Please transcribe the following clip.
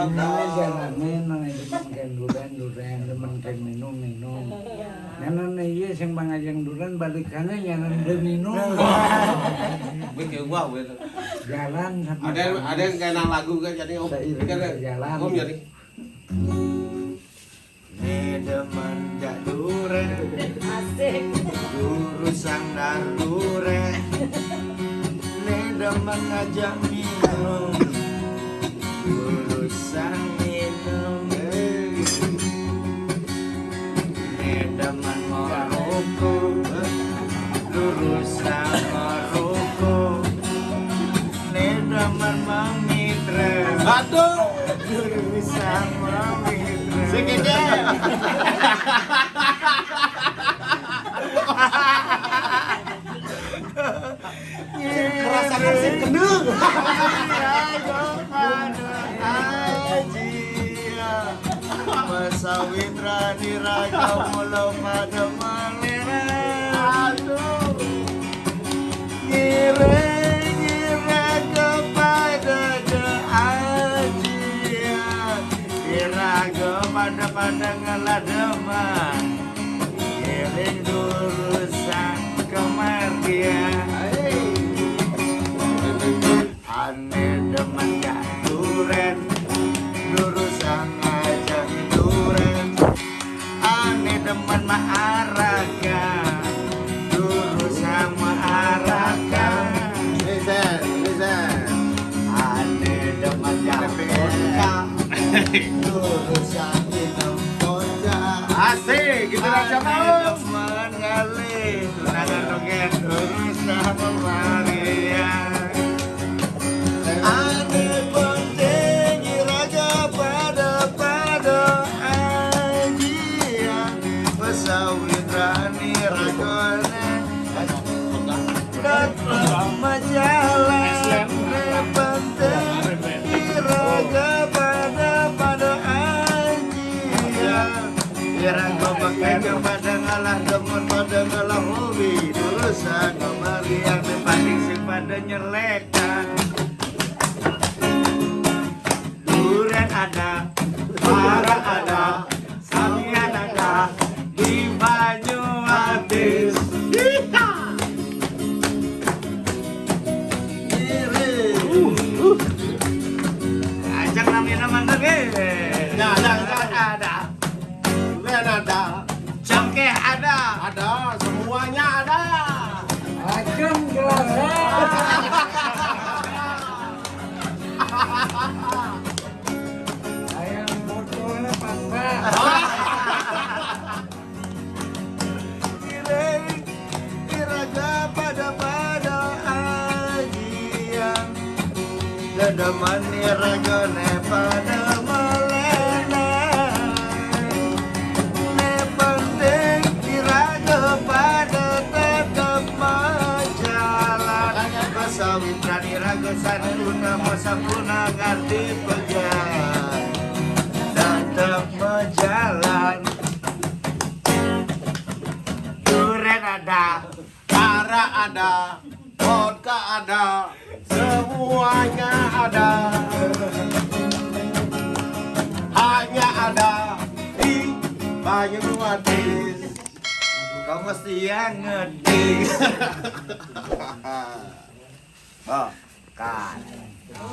Ini kan demen kan minum iya sing balikane nyanan minum. Gua gitu. Ada ada yang nang lagu kan jadi om. Kan jadi. Asik. Ngajak minum Aduh. Guru sang memitra Sikit Merasakan si kendung. Masawitra diraga mulau pada malera Aduh Ngira pada ngelademan Ngiring durusan kemardian Aneh demen gak duren. Durusan aja duren. Aneh demen maaraka Durusan maaraka Listen, listen. Aneh demen gak Durusan minum vodka Asik, gitu aja mau. demen ngalih. Tunangan roket Durusan memarian Ane pakai kepada ngalah demen pada ngalah hobi Urusan kemari yang dibanding sing pada nyelekan Duren ada, para ada, Samian ada, di Banyumatis. Cengkeh ada, Ada, semuanya ada. Acem gelas. Ayam botolnya patah. Pada pada Kesawitran iraga sanuna masapuna ngerti pegang Tetap berjalan Duren ada Cara ada, vodka ada, semuanya ada. Hanya ada di Banyumatis. Kau mesti yang ngerti Oh, kan